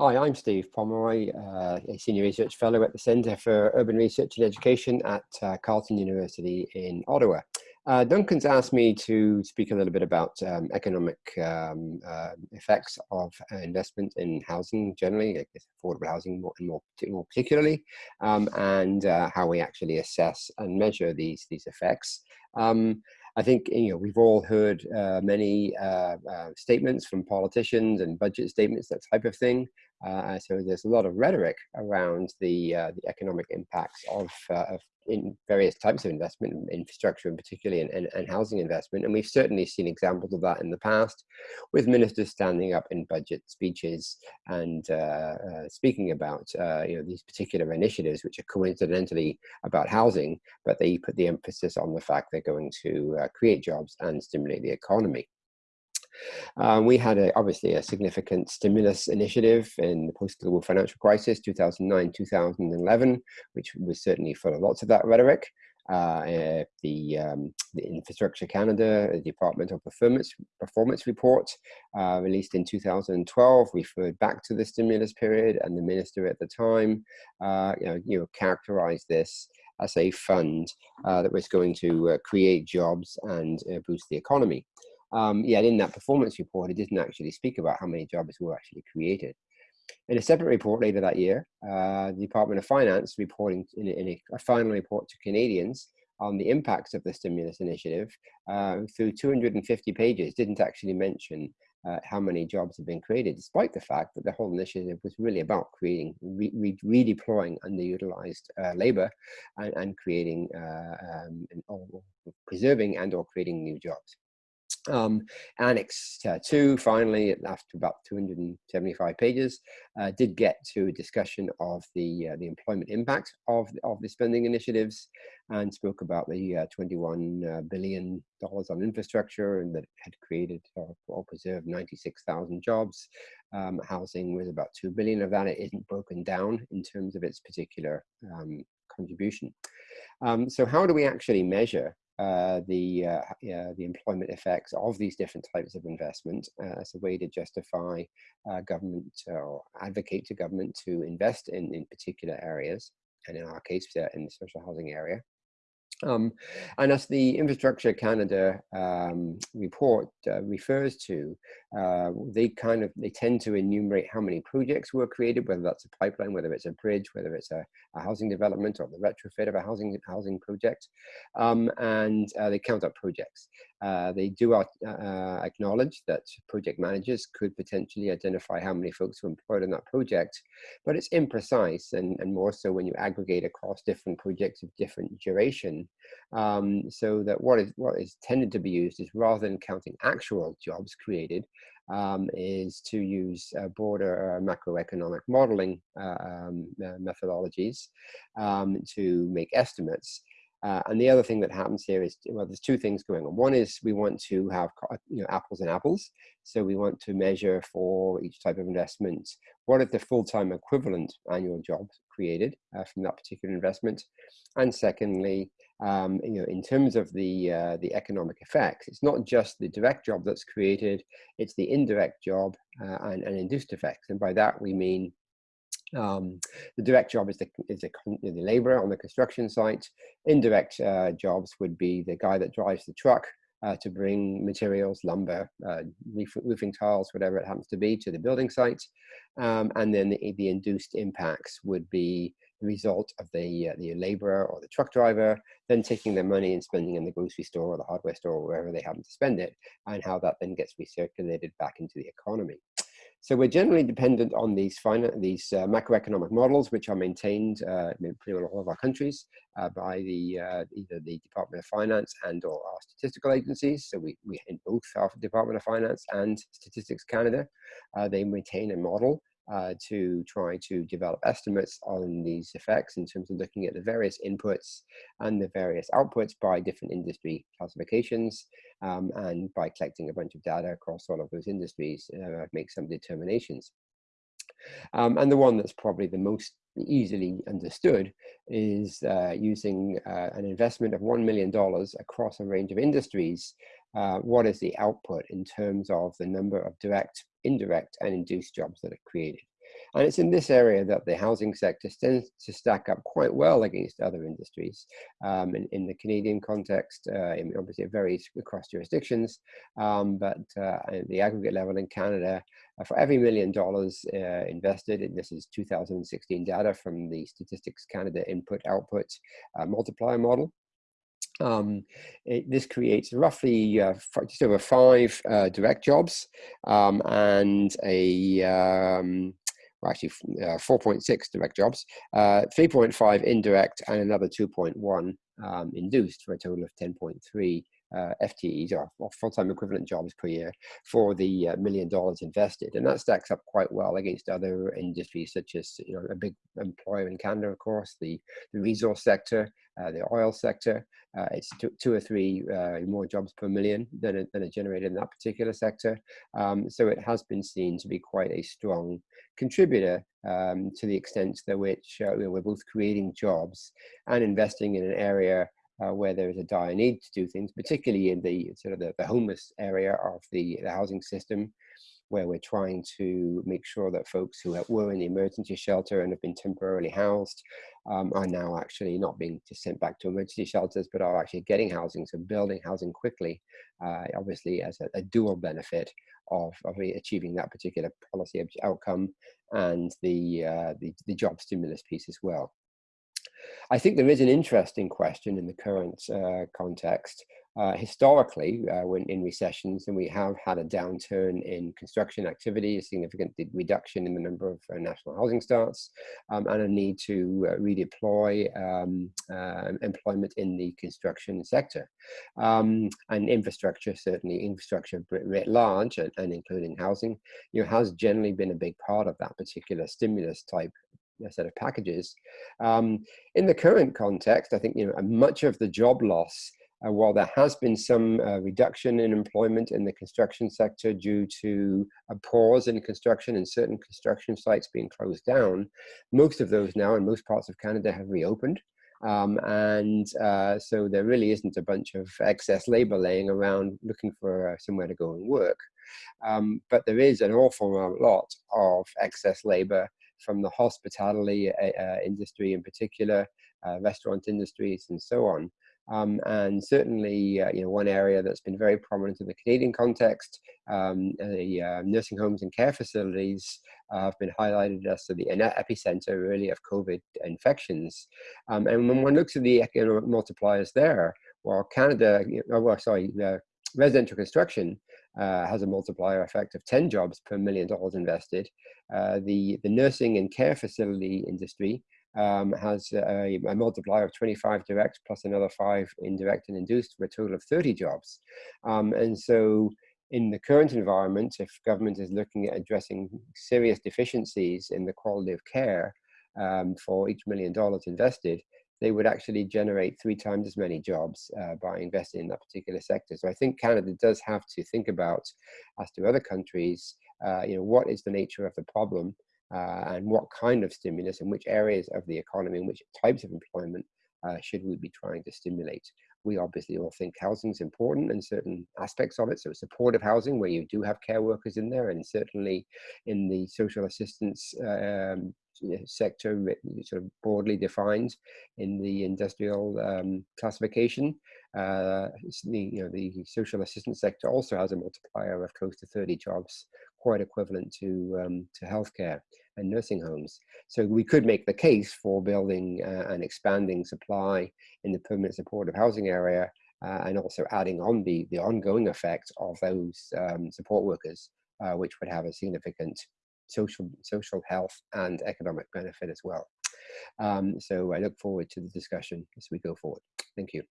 Hi, I'm Steve Pomeroy, uh, a Senior Research Fellow at the Centre for Urban Research and Education at uh, Carleton University in Ottawa. Uh, Duncan's asked me to speak a little bit about um, economic um, uh, effects of investment in housing generally, affordable housing more, more, more particularly, um, and uh, how we actually assess and measure these, these effects. Um, I think you know we've all heard uh, many uh, uh, statements from politicians and budget statements, that type of thing. Uh, so there's a lot of rhetoric around the uh, the economic impacts of, uh, of in various types of investment, infrastructure in particularly, and, and, and, housing investment. And we've certainly seen examples of that in the past, with ministers standing up in budget speeches and uh, uh, speaking about uh, you know these particular initiatives, which are coincidentally about housing, but they put the emphasis on the fact they're going to create jobs and stimulate the economy. Um, we had a, obviously a significant stimulus initiative in the post-global financial crisis, 2009, 2011, which was certainly full of lots of that rhetoric. Uh, uh, the, um, the, Infrastructure Canada the Departmental Performance, Performance Report uh, released in 2012 referred back to the stimulus period and the minister at the time uh, you, know, you know, characterized this as a fund uh, that was going to uh, create jobs and boost the economy. Um, yet in that performance report, it didn't actually speak about how many jobs were actually created. In a separate report later that year, uh, the Department of Finance reporting in, in a, final report to Canadians on the impacts of the stimulus initiative uh, through 250 pages didn't actually mention uh, how many jobs have been created, despite the fact that the whole initiative was really about creating, re re redeploying underutilized uh, labor and, and creating, uh, um, and, or preserving and or creating new jobs. Um, Annex uh, 2, finally, after about 275 pages, uh, did get to a discussion of the, uh, the employment impact of, of the spending initiatives and spoke about the uh, $21 uh, on infrastructure and that had created or, or preserved 96,000 jobs. Um, housing was about 2 billion of that. It isn't broken down in terms of its particular um, contribution. Um, so how do we actually measure uh, the uh, the employment effects of these different types of investment uh, as a way to justify uh, government or advocate to government to invest in in particular areas, and in our case, uh, in the social housing area. Um, and as the Infrastructure Canada um, report uh, refers to, uh, they kind of, they tend to enumerate how many projects were created, whether that's a pipeline, whether it's a bridge, whether it's a, a housing development or the retrofit of a housing, housing project. Um, and uh, they count up projects. Uh, they do uh, acknowledge that project managers could potentially identify how many folks were employed in that project, but it's imprecise and, and more so when you aggregate across different projects of different duration. Um, so that what is, what is tended to be used is rather than counting actual jobs created, um, is to use uh, broader uh, macroeconomic modeling uh, um, methodologies um, to make estimates. Uh, and the other thing that happens here is, well, there's two things going on. One is we want to have you know, apples and apples. So we want to measure for each type of investment, what are the full-time equivalent annual jobs created uh, from that particular investment? And secondly, um, you know, in terms of the, uh, the economic effects, it's not just the direct job that's created, it's the indirect job uh, and, and induced effects. And by that we mean um, the direct job is the, is the, the laborer on the construction site. Indirect uh, jobs would be the guy that drives the truck uh, to bring materials, lumber, uh, roofing tiles, whatever it happens to be, to the building site. Um, and then the, the, induced impacts would be the result of the, uh, the laborer or the truck driver then taking their money and spending in the grocery store or the hardware store or wherever they happen to spend it, and how that then gets recirculated back into the economy. So we're generally dependent on these, these uh, macroeconomic models, which are maintained uh, in pretty all of our countries uh, by the uh, either the Department of Finance and or our statistical agencies. So we, we in both our Department of Finance and Statistics Canada, uh, they maintain a model uh, to try to develop estimates on these effects in terms of looking at the various inputs and the various outputs by different industry classifications um, and by collecting a bunch of data across all of those industries, uh, make some determinations. Um, and the one that's probably the most easily understood is uh, using uh, an investment of $1 million across a range of industries. Uh, what is the output in terms of the number of direct indirect and induced jobs that are created. And it's in this area that the housing sector tends to stack up quite well against other industries. Um, in, in, the Canadian context, uh, obviously it varies across jurisdictions, um, but uh, at the aggregate level in Canada, uh, for every million dollars uh, invested, and this is 2016 data from the Statistics Canada Input Output uh, Multiplier Model, um, it, this creates roughly uh, just over five uh, direct jobs um, and a um, well, actually uh, 4.6 direct jobs, uh, 3.5 indirect, and another 2.1 um, induced for a total of 10.3 uh, FTEs or, or full-time equivalent jobs per year for the uh, million dollars invested, and that stacks up quite well against other industries such as you know a big employer in Canada, of course, the the resource sector, uh, the oil sector. Uh, it's two, two, or three uh, more jobs per million than are, than generated in that particular sector. Um, so it has been seen to be quite a strong contributor um, to the extent to which uh, we're both creating jobs and investing in an area uh, where there is a dire need to do things, particularly in the sort of the, the homeless area of the, the housing system, where we're trying to make sure that folks who were in the emergency shelter and have been temporarily housed um, are now actually not being just sent back to emergency shelters, but are actually getting housing, so building housing quickly, uh, obviously as a, a, dual benefit of, of achieving that particular policy outcome and the, uh, the, the job stimulus piece as well. I think there is an interesting question in the current uh, context. Uh, historically, uh, when in recessions, and we have had a downturn in construction activity, a significant reduction in the number of uh, national housing starts, um, and a need to uh, redeploy um, uh, employment in the construction sector. Um, and infrastructure, certainly infrastructure writ large, and, and including housing, you know, has generally been a big part of that particular stimulus type set of packages. Um, in the current context, I think you know much of the job loss, uh, while there has been some uh, reduction in employment in the construction sector due to a pause in construction and certain construction sites being closed down, most of those now in most parts of Canada have reopened. Um, and uh, so there really isn't a bunch of excess labor laying around looking for uh, somewhere to go and work. Um, but there is an awful lot of excess labor from the hospitality uh, uh, industry in particular, uh, restaurant industries and so on. Um, and certainly, uh, you know, one area that's been very prominent in the Canadian context, um, the uh, nursing homes and care facilities uh, have been highlighted as the epicenter really of COVID infections. Um, and when one looks at the economic multipliers there, well, Canada, well, sorry, residential construction uh, has a multiplier effect of 10 jobs per million dollars invested. Uh, the, the nursing and care facility industry um, has a, a, multiplier of 25 direct plus another five indirect and induced for a total of 30 jobs. Um, and so in the current environment, if government is looking at addressing serious deficiencies in the quality of care um, for each million dollars invested, they would actually generate three times as many jobs uh, by investing in that particular sector. So I think Canada does have to think about, as do other countries, uh, you know, what is the nature of the problem uh, and what kind of stimulus and which areas of the economy and which types of employment uh, should we be trying to stimulate. We obviously all think housing is important and certain aspects of it. So supportive housing where you do have care workers in there and certainly in the social assistance um, sector sort of broadly defined in the industrial um, classification. Uh, the, you know, the social assistance sector also has a multiplier of close to 30 jobs, quite equivalent to, um, to healthcare and nursing homes. So we could make the case for building uh, and expanding supply in the permanent supportive housing area uh, and also adding on the, the ongoing effect of those um, support workers, uh, which would have a significant social, social health and economic benefit as well. Um, so I look forward to the discussion as we go forward. Thank you.